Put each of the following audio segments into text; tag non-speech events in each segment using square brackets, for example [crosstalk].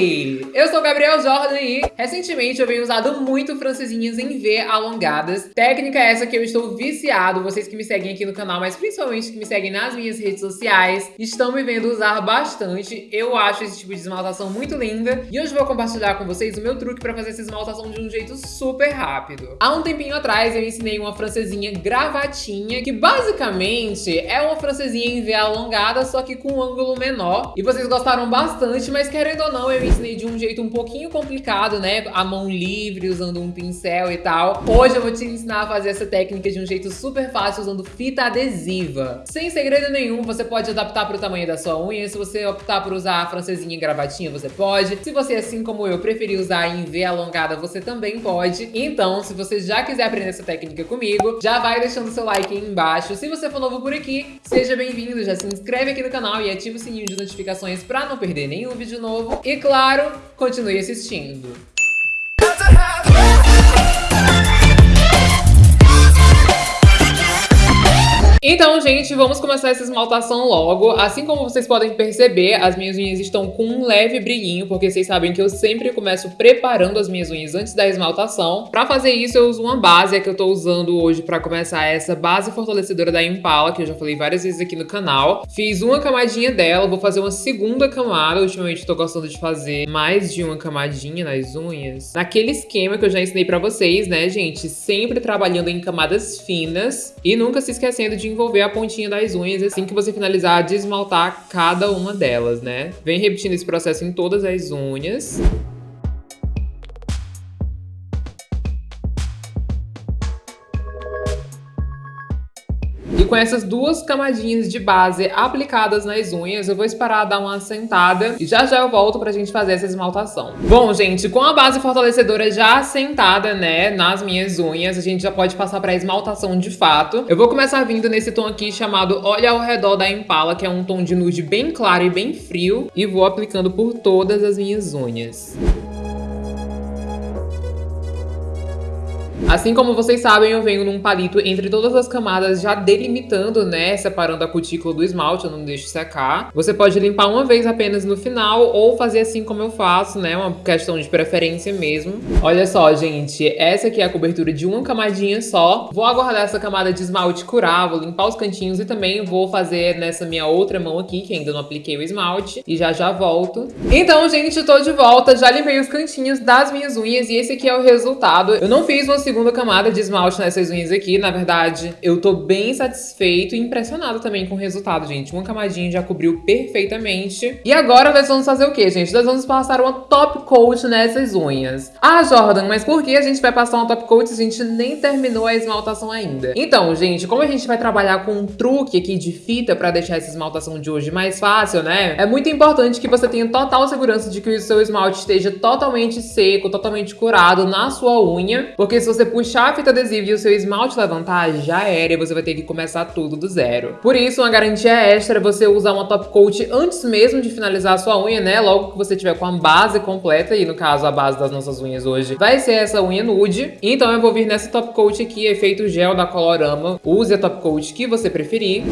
Hey! Eu sou Gabriel Jordan e recentemente eu venho usado muito francesinhas em V alongadas. Técnica essa que eu estou viciado, vocês que me seguem aqui no canal, mas principalmente que me seguem nas minhas redes sociais, estão me vendo usar bastante. Eu acho esse tipo de esmaltação muito linda e hoje vou compartilhar com vocês o meu truque para fazer essa esmaltação de um jeito super rápido. Há um tempinho atrás eu ensinei uma francesinha gravatinha, que basicamente é uma francesinha em V alongada, só que com um ângulo menor. E vocês gostaram bastante, mas querendo ou não, eu ensinei de um jeito um pouquinho complicado, né? A mão livre, usando um pincel e tal. Hoje eu vou te ensinar a fazer essa técnica de um jeito super fácil, usando fita adesiva. Sem segredo nenhum, você pode adaptar para o tamanho da sua unha. Se você optar por usar a francesinha em gravatinha, você pode. Se você, assim como eu, preferir usar em V alongada, você também pode. Então, se você já quiser aprender essa técnica comigo, já vai deixando seu like aí embaixo. Se você for novo por aqui, seja bem-vindo, já se inscreve aqui no canal e ativa o sininho de notificações para não perder nenhum vídeo novo. E claro, continue assistindo. Então, gente, vamos começar essa esmaltação logo. Assim como vocês podem perceber, as minhas unhas estão com um leve brilhinho, porque vocês sabem que eu sempre começo preparando as minhas unhas antes da esmaltação. Pra fazer isso, eu uso uma base, é que eu tô usando hoje pra começar essa base fortalecedora da Impala, que eu já falei várias vezes aqui no canal. Fiz uma camadinha dela, vou fazer uma segunda camada. Ultimamente tô gostando de fazer mais de uma camadinha nas unhas. Naquele esquema que eu já ensinei pra vocês, né, gente? Sempre trabalhando em camadas finas e nunca se esquecendo de envolver a pontinha das unhas assim que você finalizar de esmaltar cada uma delas, né? Vem repetindo esse processo em todas as unhas. Com essas duas camadinhas de base aplicadas nas unhas, eu vou esperar dar uma assentada e já já eu volto pra gente fazer essa esmaltação. Bom, gente, com a base fortalecedora já assentada, né, nas minhas unhas, a gente já pode passar pra esmaltação de fato. Eu vou começar vindo nesse tom aqui chamado Olha ao Redor da Impala, que é um tom de nude bem claro e bem frio, e vou aplicando por todas as minhas unhas. Assim como vocês sabem, eu venho num palito entre todas as camadas já delimitando, né, separando a cutícula do esmalte, eu não deixo secar. Você pode limpar uma vez apenas no final ou fazer assim como eu faço, né, uma questão de preferência mesmo. Olha só, gente, essa aqui é a cobertura de uma camadinha só. Vou aguardar essa camada de esmalte curar, vou limpar os cantinhos e também vou fazer nessa minha outra mão aqui, que ainda não apliquei o esmalte, e já já volto. Então, gente, tô de volta, já limpei os cantinhos das minhas unhas e esse aqui é o resultado. Eu não fiz uma segunda camada de esmalte nessas unhas aqui. Na verdade, eu tô bem satisfeito e impressionado também com o resultado, gente. Uma camadinha já cobriu perfeitamente. E agora nós vamos fazer o quê, gente? Nós vamos passar uma top coat nessas unhas. Ah, Jordan, mas por que a gente vai passar uma top coat se a gente nem terminou a esmaltação ainda? Então, gente, como a gente vai trabalhar com um truque aqui de fita pra deixar essa esmaltação de hoje mais fácil, né? É muito importante que você tenha total segurança de que o seu esmalte esteja totalmente seco, totalmente curado na sua unha, porque se você puxar a fita adesiva e o seu esmalte levantar, já era e você vai ter que começar tudo do zero. Por isso, uma garantia extra é você usar uma top coat antes mesmo de finalizar a sua unha, né? Logo que você tiver com a base completa, e no caso a base das nossas unhas hoje vai ser essa unha nude. Então eu vou vir nessa top coat aqui, efeito gel da Colorama. Use a top coat que você preferir.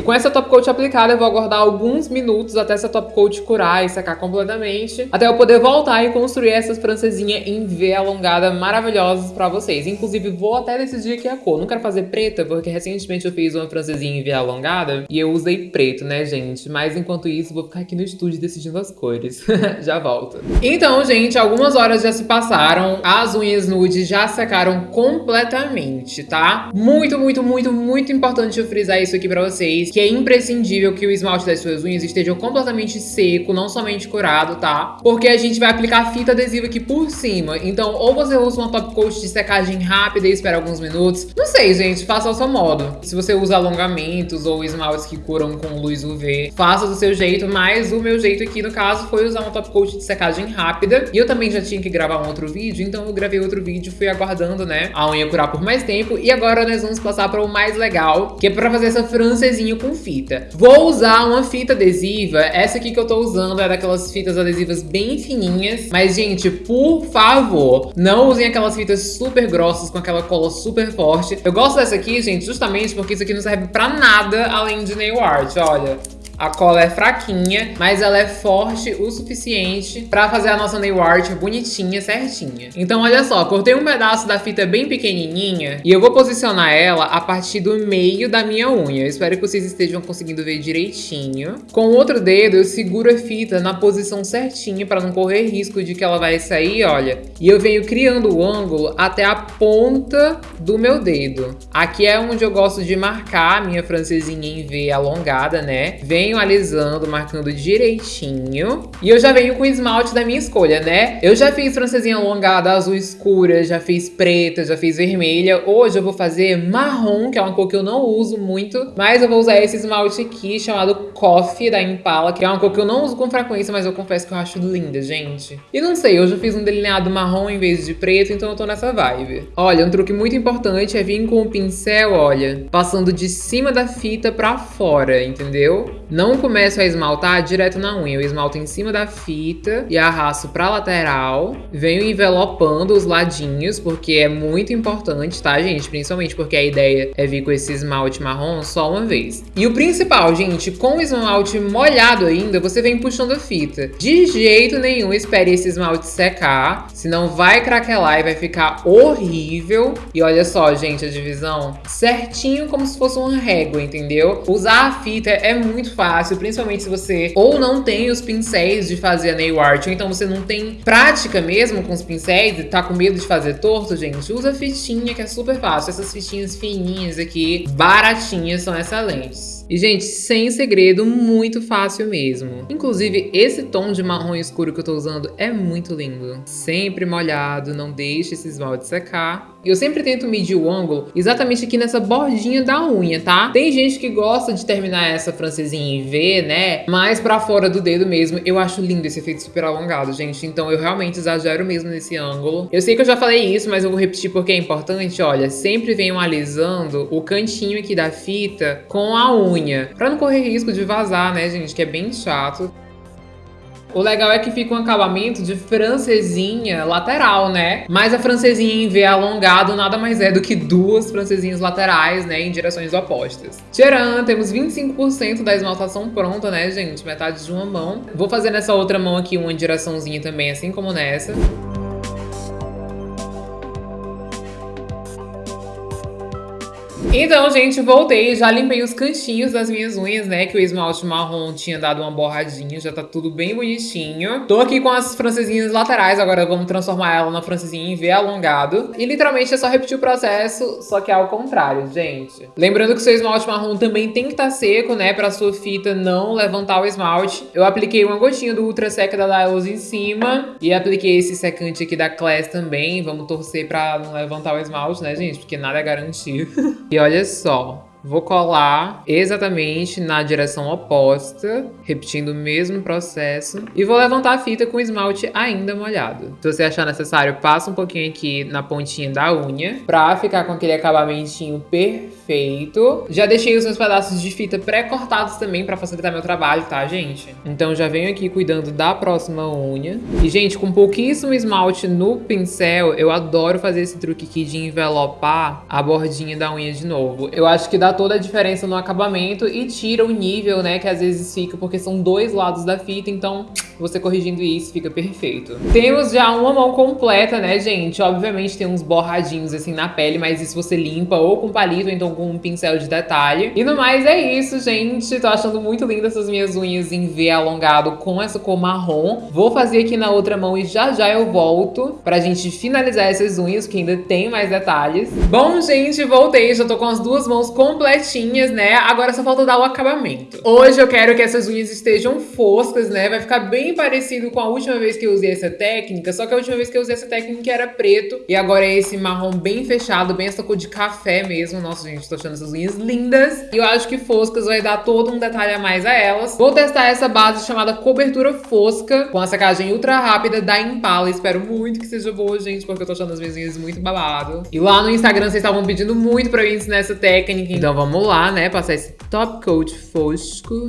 E com essa top coat aplicada, eu vou aguardar alguns minutos até essa top coat curar e secar completamente, até eu poder voltar e construir essas francesinhas em V alongada maravilhosas pra vocês. Inclusive, vou até decidir aqui a cor. Não quero fazer preta, porque recentemente eu fiz uma francesinha em V alongada e eu usei preto, né, gente? Mas enquanto isso, vou ficar aqui no estúdio decidindo as cores. [laughs] já volto. Então, gente, algumas horas já se passaram, as unhas nude já secaram completamente, tá? Muito, muito, muito, muito importante eu frisar isso aqui pra vocês que é imprescindível que o esmalte das suas unhas esteja completamente seco, não somente curado, tá? Porque a gente vai aplicar fita adesiva aqui por cima. Então, ou você usa uma top coat de secagem rápida e espera alguns minutos. Não sei, gente, faça ao seu modo. Se você usa alongamentos ou esmaltes que curam com luz UV, faça do seu jeito, mas o meu jeito aqui, no caso, foi usar uma top coat de secagem rápida. E eu também já tinha que gravar um outro vídeo, então eu gravei outro vídeo, fui aguardando, né, a unha curar por mais tempo. E agora nós vamos passar para o mais legal, que é para fazer essa francesinha com fita. Vou usar uma fita adesiva, essa aqui que eu tô usando é daquelas fitas adesivas bem fininhas, mas gente, por favor, não usem aquelas fitas super grossas com aquela cola super forte. Eu gosto dessa aqui, gente, justamente porque isso aqui não serve pra nada além de nail art, olha. A cola é fraquinha, mas ela é forte o suficiente pra fazer a nossa nail art bonitinha, certinha. Então, olha só, cortei um pedaço da fita bem pequenininha e eu vou posicionar ela a partir do meio da minha unha. Eu espero que vocês estejam conseguindo ver direitinho. Com o outro dedo, eu seguro a fita na posição certinha pra não correr risco de que ela vai sair, olha. E eu venho criando o ângulo até a ponta do meu dedo. Aqui é onde eu gosto de marcar a minha francesinha em V alongada, né? Venho venho alisando, marcando direitinho. E eu já venho com o esmalte da minha escolha, né? Eu já fiz francesinha alongada azul escura, já fiz preta, já fiz vermelha. Hoje eu vou fazer marrom, que é uma cor que eu não uso muito. Mas eu vou usar esse esmalte aqui, chamado Coffee, da Impala, que é uma cor que eu não uso com frequência, mas eu confesso que eu acho linda, gente. E não sei, hoje eu fiz um delineado marrom em vez de preto, então eu tô nessa vibe. Olha, um truque muito importante é vir com o pincel, olha, passando de cima da fita pra fora, entendeu? Não começo a esmaltar direto na unha. Eu esmalto em cima da fita e arrasto pra lateral. Venho envelopando os ladinhos, porque é muito importante, tá, gente? Principalmente porque a ideia é vir com esse esmalte marrom só uma vez. E o principal, gente, com o esmalte molhado ainda, você vem puxando a fita. De jeito nenhum espere esse esmalte secar, senão vai craquelar e vai ficar horrível. E olha só, gente, a divisão certinho como se fosse uma régua, entendeu? Usar a fita é muito fácil, principalmente se você ou não tem os pincéis de fazer a nail art, ou então você não tem prática mesmo com os pincéis e tá com medo de fazer torto, gente, usa fitinha que é super fácil. Essas fitinhas fininhas aqui, baratinhas, são excelentes. E, gente, sem segredo, muito fácil mesmo. Inclusive, esse tom de marrom escuro que eu tô usando é muito lindo. Sempre molhado, não deixe esse esmalte secar. Eu sempre tento medir o ângulo exatamente aqui nessa bordinha da unha, tá? Tem gente que gosta de terminar essa francesinha em V, né? Mais pra fora do dedo mesmo. Eu acho lindo esse efeito super alongado, gente. Então eu realmente exagero mesmo nesse ângulo. Eu sei que eu já falei isso, mas eu vou repetir porque é importante. Olha, sempre venham alisando o cantinho aqui da fita com a unha. Pra não correr risco de vazar, né, gente? Que é bem chato. O legal é que fica um acabamento de francesinha lateral, né? Mas a francesinha em V alongado nada mais é do que duas francesinhas laterais, né? Em direções opostas. Tcharam! Temos 25% da esmaltação pronta, né, gente? Metade de uma mão. Vou fazer nessa outra mão aqui uma direçãozinha também, assim como nessa. Então, gente, voltei. Já limpei os cantinhos das minhas unhas, né? Que o esmalte marrom tinha dado uma borradinha. Já tá tudo bem bonitinho. Tô aqui com as francesinhas laterais. Agora vamos transformar ela na francesinha em V alongado. E literalmente é só repetir o processo, só que é ao contrário, gente. Lembrando que o seu esmalte marrom também tem que estar tá seco, né? Pra sua fita não levantar o esmalte. Eu apliquei uma gotinha do Ultra Sec da Dylos em cima. E apliquei esse secante aqui da Class também. Vamos torcer pra não levantar o esmalte, né, gente? Porque nada é garantido. [laughs] e olha só, Vou colar exatamente na direção oposta, repetindo o mesmo processo. E vou levantar a fita com esmalte ainda molhado. Se você achar necessário, passa um pouquinho aqui na pontinha da unha, pra ficar com aquele acabamentinho perfeito. Já deixei os meus pedaços de fita pré-cortados também pra facilitar meu trabalho, tá, gente? Então já venho aqui cuidando da próxima unha. E, gente, com pouquíssimo esmalte no pincel, eu adoro fazer esse truque aqui de envelopar a bordinha da unha de novo. Eu acho que dá toda a diferença no acabamento e tira o nível, né, que às vezes fica, porque são dois lados da fita, então você corrigindo isso fica perfeito. Temos já uma mão completa, né, gente? Obviamente tem uns borradinhos assim na pele, mas isso você limpa ou com palito ou então com um pincel de detalhe. E no mais é isso, gente. Tô achando muito lindas essas minhas unhas em V alongado com essa cor marrom. Vou fazer aqui na outra mão e já já eu volto pra gente finalizar essas unhas, que ainda tem mais detalhes. Bom, gente, voltei. Já tô com as duas mãos completinhas, né? Agora só falta dar o acabamento. Hoje eu quero que essas unhas estejam foscas, né? Vai ficar bem bem parecido com a última vez que eu usei essa técnica, só que a última vez que eu usei essa técnica era preto. E agora é esse marrom bem fechado, bem essa cor de café mesmo. Nossa, gente, tô achando essas unhas lindas. E eu acho que foscas vai dar todo um detalhe a mais a elas. Vou testar essa base chamada Cobertura Fosca, com a secagem ultra rápida da Impala. Espero muito que seja boa, gente, porque eu tô achando as minhas unhas muito babado. E lá no Instagram vocês estavam pedindo muito pra eu ensinar essa técnica. Então vamos lá, né? Passar esse top coat fosco.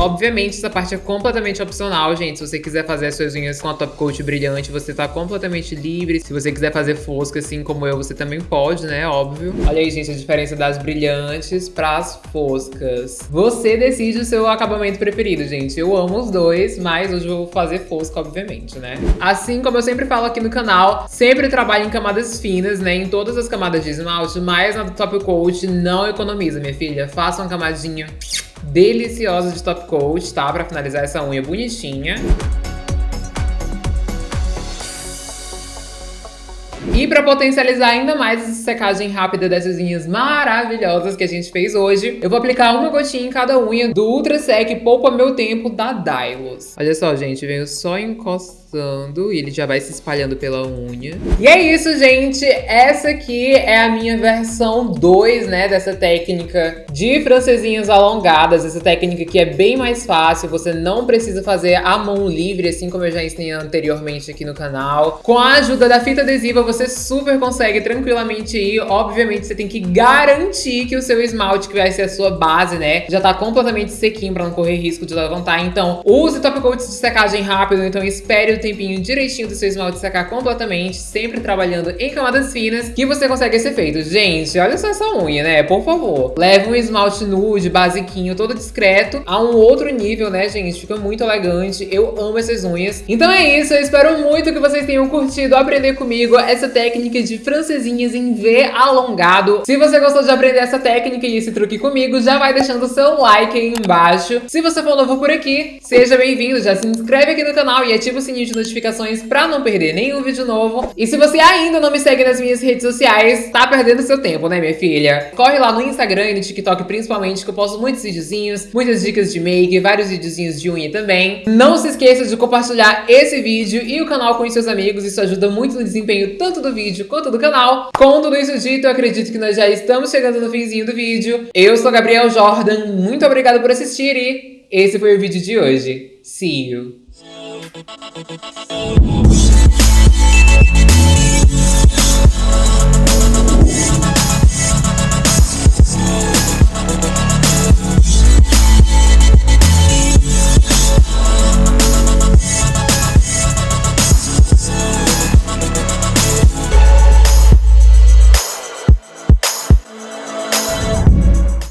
Obviamente, essa parte é completamente opcional, gente. Se você quiser fazer as suas unhas com a top coat brilhante, você tá completamente livre. Se você quiser fazer fosca, assim como eu, você também pode, né? Óbvio. Olha aí, gente, a diferença das brilhantes pras foscas. Você decide o seu acabamento preferido, gente. Eu amo os dois, mas hoje eu vou fazer fosca, obviamente, né? Assim como eu sempre falo aqui no canal, sempre trabalho em camadas finas, né? Em todas as camadas de esmalte, mas na top coat não economiza, minha filha. Faça uma camadinha deliciosa de top coat, tá? Pra finalizar essa unha bonitinha. E para potencializar ainda mais essa secagem rápida dessas unhas maravilhosas que a gente fez hoje, eu vou aplicar uma gotinha em cada unha do Ultra Sec Poupa Meu Tempo da Dylos. Olha só, gente, venho só encostando e ele já vai se espalhando pela unha. E é isso, gente. Essa aqui é a minha versão 2, né, dessa técnica de francesinhas alongadas. Essa técnica que é bem mais fácil, você não precisa fazer a mão livre, assim como eu já ensinei anteriormente aqui no canal. Com a ajuda da fita adesiva, você super consegue tranquilamente ir. Obviamente, você tem que garantir que o seu esmalte, que vai ser a sua base, né, já tá completamente sequinho pra não correr risco de levantar. Então, use top coats de secagem rápido, então espere o tempinho direitinho do seu esmalte secar completamente, sempre trabalhando em camadas finas, que você consegue esse efeito. Gente, olha só essa unha, né, por favor. Leve um esmalte nude, basiquinho, todo discreto, a um outro nível, né, gente, fica muito elegante. Eu amo essas unhas. Então é isso, eu espero muito que vocês tenham curtido aprender comigo essa técnica de francesinhas em V alongado. Se você gostou de aprender essa técnica e esse truque comigo, já vai deixando o seu like aí embaixo. Se você for novo por aqui, seja bem-vindo, já se inscreve aqui no canal e ativa o sininho de notificações pra não perder nenhum vídeo novo. E se você ainda não me segue nas minhas redes sociais, tá perdendo seu tempo, né, minha filha? Corre lá no Instagram e no TikTok principalmente, que eu posto muitos videozinhos, muitas dicas de make, vários videozinhos de unha também. Não se esqueça de compartilhar esse vídeo e o canal com os seus amigos, isso ajuda muito no desempenho tanto do vídeo quanto do canal. Com tudo isso dito, eu acredito que nós já estamos chegando no finzinho do vídeo. Eu sou Gabriel Jordan, muito obrigada por assistir e esse foi o vídeo de hoje. See you! Oh.